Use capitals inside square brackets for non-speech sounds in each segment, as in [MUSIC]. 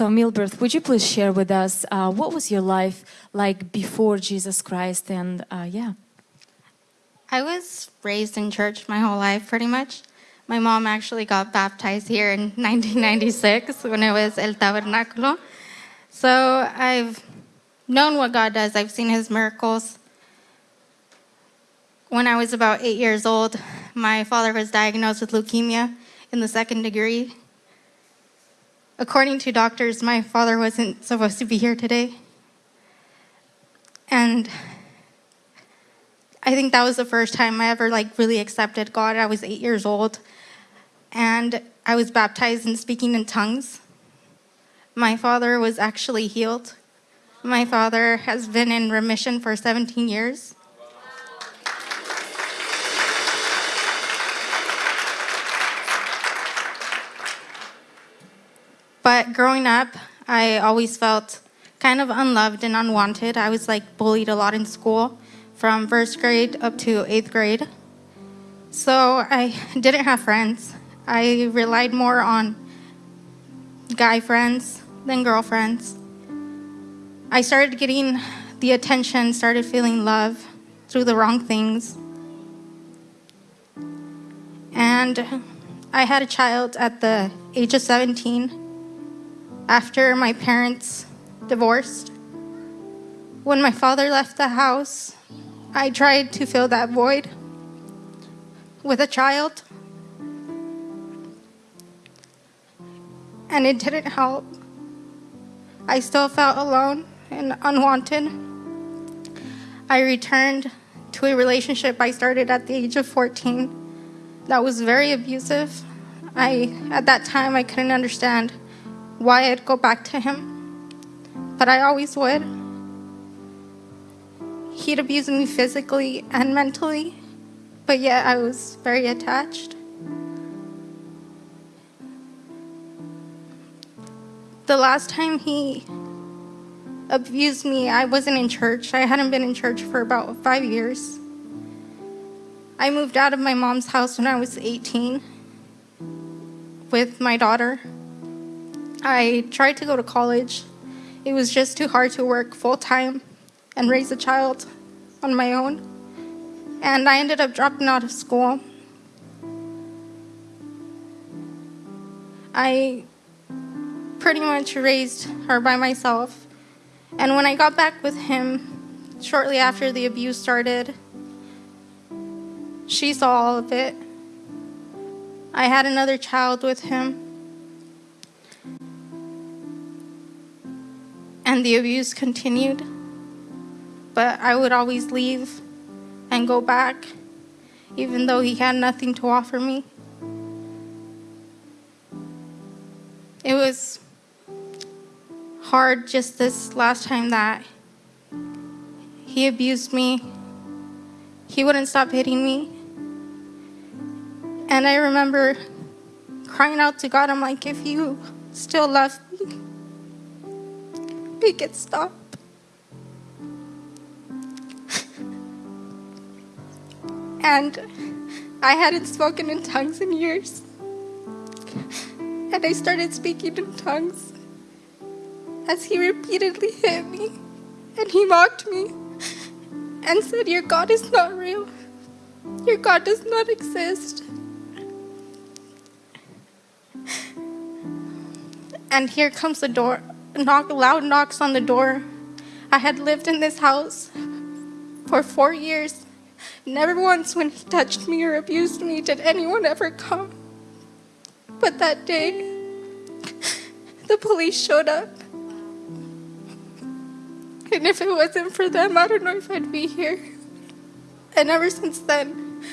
So, Milbert, would you please share with us uh, what was your life like before Jesus Christ? And uh, yeah. I was raised in church my whole life, pretty much. My mom actually got baptized here in [LAUGHS] 1996 when it was El Tabernáculo. So I've known what God does, I've seen his miracles. When I was about eight years old, my father was diagnosed with leukemia in the second degree. According to doctors, my father wasn't supposed to be here today. And I think that was the first time I ever like really accepted God. I was eight years old and I was baptized in speaking in tongues. My father was actually healed. My father has been in remission for 17 years. But growing up, I always felt kind of unloved and unwanted. I was like bullied a lot in school from first grade up to eighth grade. So I [LAUGHS] didn't have friends. I relied more on guy friends than girlfriends. I started getting the attention, started feeling love through the wrong things. And I had a child at the age of 17 after my parents divorced. When my father left the house, I tried to fill that void with a child. And it didn't help. I still felt alone and unwanted. I returned to a relationship I started at the age of 14 that was very abusive. I at that time I couldn't understand why I'd go back to him, but I always would. He'd abuse me physically and mentally, but yet I was very attached. The last time he abused me, I wasn't in church. I hadn't been in church for about five years. I moved out of my mom's house when I was 18 with my daughter. I tried to go to college. It was just too hard to work full time and raise a child on my own. And I ended up dropping out of school. I pretty much raised her by myself. And when I got back with him, shortly after the abuse started, she saw all of it. I had another child with him. And the abuse continued. But I would always leave and go back, even though he had nothing to offer me. It was hard just this last time that he abused me. He wouldn't stop hitting me. And I remember crying out to God, I'm like, if you still love me, make it stop. and I hadn't spoken in tongues in years. And I started speaking in tongues as he repeatedly hit me and he mocked me and said, Your God is not real. Your God does not exist. And here comes the door knock, loud knocks on the door. I had lived in this house for four years. Never once when he touched me or abused me did anyone ever come. But that day, the police showed up. And if it wasn't for them, I don't know if I'd be here. And ever since then,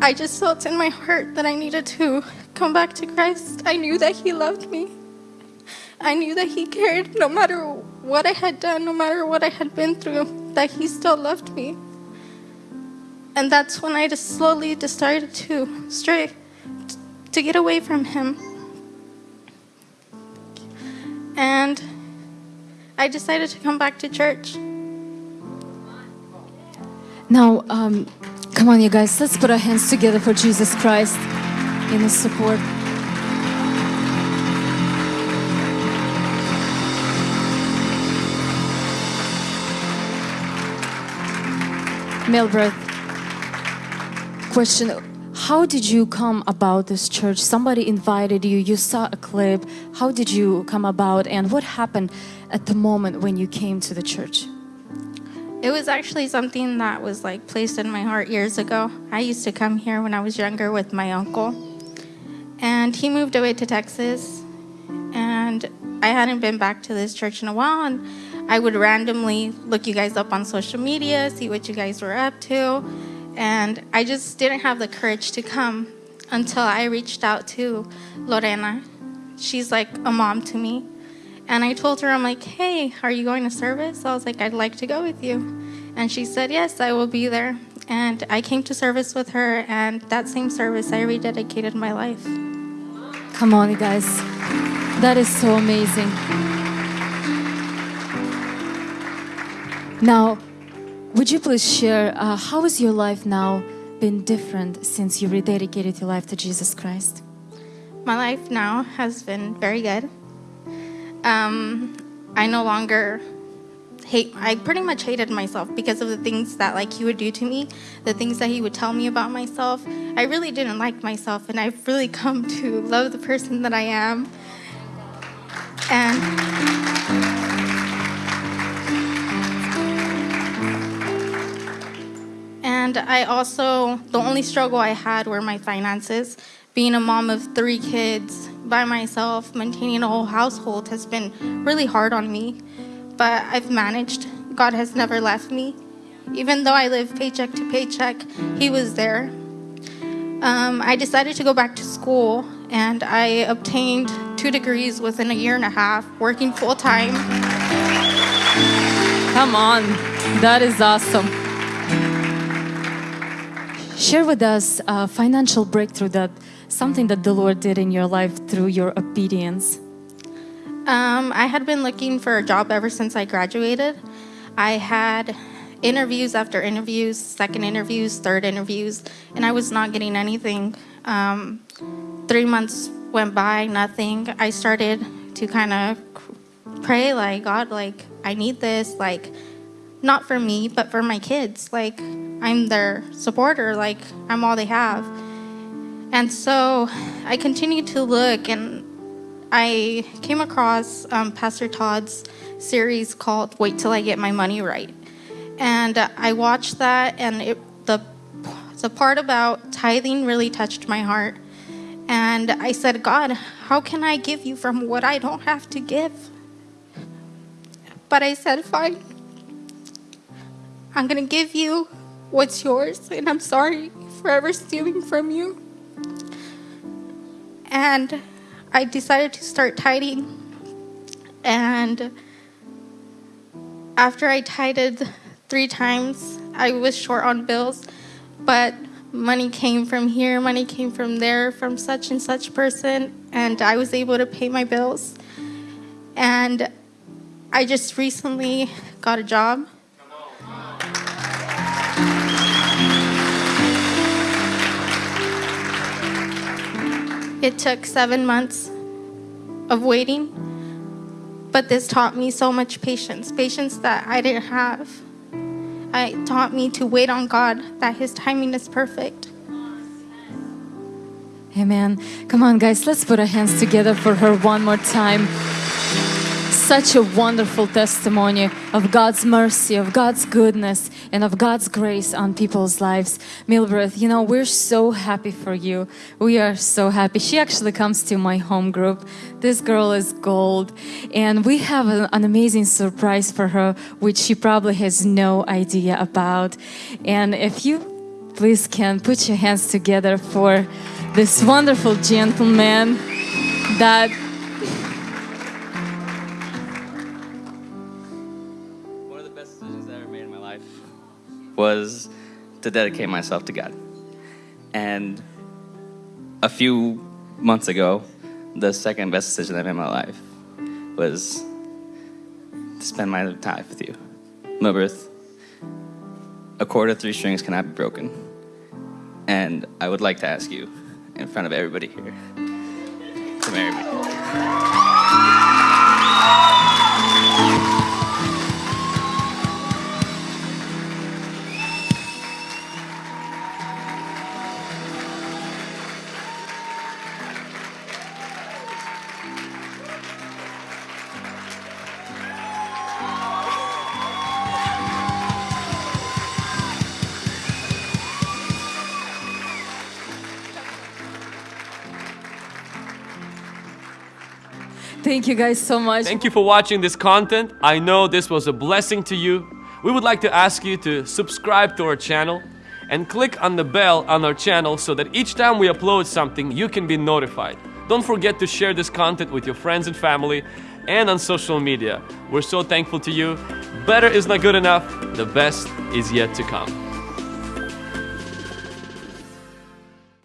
I just felt in my heart that I needed to come back to Christ. I knew that He loved me. I knew that He cared no matter what I had done, no matter what I had been through, that He still loved me. And that's when I just slowly decided to stray, to get away from Him. And I decided to come back to church. Now, um, come on, you guys, let's put our hands together for Jesus Christ in His support. Milbert, question How did you come about this church? Somebody invited you, you saw a clip. How did you come about, and what happened at the moment when you came to the church? It was actually something that was like placed in my heart years ago. I used to come here when I was younger with my uncle, and he moved away to Texas, and I hadn't been back to this church in a while. And I would randomly look you guys up on social media, see what you guys were up to, and I just didn't have the courage to come until I reached out to Lorena. She's like a mom to me. And I told her, I'm like, hey, are you going to service? I was like, I'd like to go with you. And she said, yes, I will be there. And I came to service with her, and that same service, I rededicated my life. Come on, you guys. That is so amazing. Now, would you please share uh, how has your life now been different since you rededicated your life to Jesus Christ? My life now has been very good. Um, I no longer hate. I pretty much hated myself because of the things that like he would do to me, the things that he would tell me about myself. I really didn't like myself, and I've really come to love the person that I am. And And I also, the only struggle I had were my finances. Being a mom of three kids by myself, maintaining a whole household has been really hard on me. But I've managed. God has never left me. Even though I live paycheck to paycheck, He was there. Um, I decided to go back to school and I obtained two degrees within a year and a half, working full time. Come on, that is awesome. Share with us a financial breakthrough that something that the Lord did in your life through your obedience. Um, I had been looking for a job ever since I graduated. I had interviews after interviews, second interviews, third interviews, and I was not getting anything. Um, three months went by, nothing. I started to kind of pray, like, God, like, I need this, like, not for me, but for my kids. Like, I'm their supporter, like, I'm all they have. And so I continued to look, and I came across um, Pastor Todd's series called Wait Till I Get My Money Right. And I watched that, and it, the, the part about tithing really touched my heart. And I said, God, how can I give you from what I don't have to give? But I said, fine. I'm going to give you what's yours, and I'm sorry for ever stealing from you. And I decided to start tithing. And after I tithed three times, I was short on bills, but money came from here, money came from there, from such and such person, and I was able to pay my bills. And I just recently got a job. It took seven months of waiting, but this taught me so much patience patience that I didn't have. It taught me to wait on God, that His timing is perfect. Amen. Come on, guys, let's put our hands together for her one more time. Such a wonderful testimony of God's mercy, of God's goodness, and of God's grace on people's lives. Milbert, you know, we're so happy for you. We are so happy. She actually comes to my home group. This girl is gold. And we have an, an amazing surprise for her, which she probably has no idea about. And if you please can put your hands together for this wonderful gentleman that best decisions I ever made in my life was to dedicate myself to God. And a few months ago, the second best decision I made in my life was to spend my time with you. Milbert, a cord of three strings cannot be broken. And I would like to ask you, in front of everybody here, to marry me. Thank you guys so much. Thank you for watching this content. I know this was a blessing to you. We would like to ask you to subscribe to our channel and click on the bell on our channel so that each time we upload something, you can be notified. Don't forget to share this content with your friends and family and on social media. We're so thankful to you. Better is not good enough, the best is yet to come.